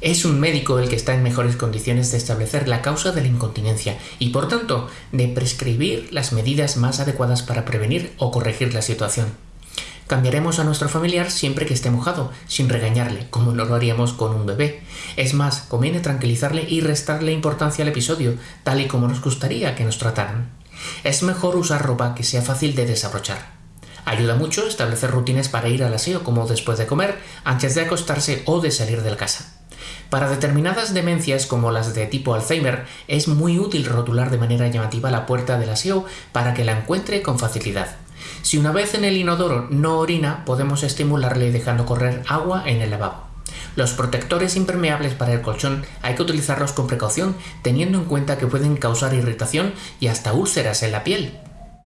Es un médico el que está en mejores condiciones de establecer la causa de la incontinencia y, por tanto, de prescribir las medidas más adecuadas para prevenir o corregir la situación. Cambiaremos a nuestro familiar siempre que esté mojado, sin regañarle, como no lo haríamos con un bebé. Es más, conviene tranquilizarle y restarle importancia al episodio, tal y como nos gustaría que nos trataran. Es mejor usar ropa que sea fácil de desabrochar. Ayuda mucho establecer rutinas para ir al aseo como después de comer, antes de acostarse o de salir de la casa. Para determinadas demencias como las de tipo Alzheimer es muy útil rotular de manera llamativa la puerta del aseo para que la encuentre con facilidad. Si una vez en el inodoro no orina, podemos estimularle dejando correr agua en el lavabo. Los protectores impermeables para el colchón hay que utilizarlos con precaución, teniendo en cuenta que pueden causar irritación y hasta úlceras en la piel.